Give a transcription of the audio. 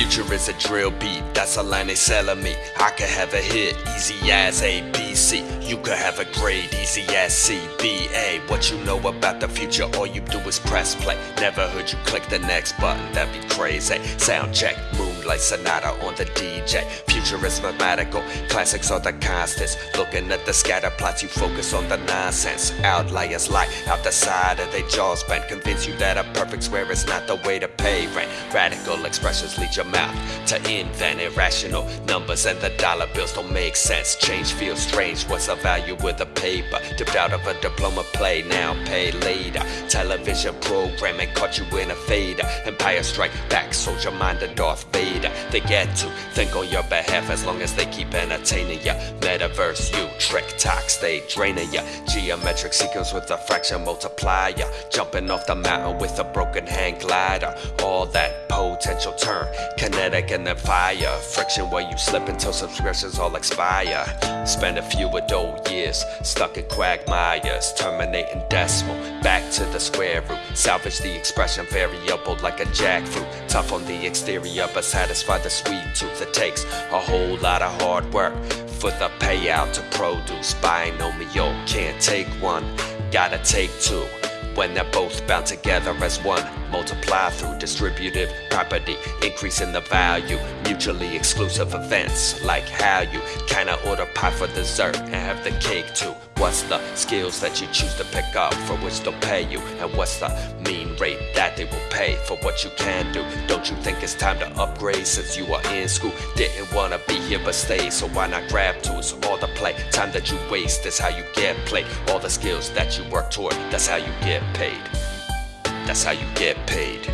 future is a drill beat, that's a line they selling me. I could have a hit, easy as ABC. You could have a grade, easy as CBA. What you know about the future, all you do is press play. Never heard you click the next button, that'd be crazy. Sound check, moonlight sonata on the DJ. Future is mathematical, classics are the constants. Looking at the scatter plots, you focus on the nonsense. Outliers lie out the side of their jaws, bent. Convince you that a perfect square is not the way to pay rent. Radical expressions lead your mouth to invent irrational numbers, and the dollar bills don't make sense. Change feels strange. What's the value with a paper? Dipped out of a diploma play, now pay later. Television programming caught you in a fader. Empire strike back, soldier mind and Darth Vader. They get to think on your behalf as long as they keep entertaining ya. Metaverse, you trick talk, stay draining ya. Geometric sequence with a fraction multiplier. Jumping off the mountain with a broken hand glider. All that potential turn kinetic and then fire. Friction where you slip until subscriptions all expire. Spend a few adult years stuck in quagmires, terminating decimal. Back to the square root. Salvage the expression variable like a jackfruit. Tough on the exterior, but satisfy the sweet tooth. It takes a whole lot of hard work for the payout to produce. Binomial can't take one, gotta take two. When they're both bound together as one, multiply through distributive property, increasing the value. Mutually exclusive events, like how you kinda order pie for dessert and have the cake too. What's the skills that you choose to pick up for which they'll pay you? And what's the mean rate that they will pay for what you can do? Don't you think it's time to upgrade since you are in school? Didn't wanna be here but stay, so why not grab tools? All the play, time that you waste is how you get played. All the skills that you work toward, that's how you get paid. That's how you get paid.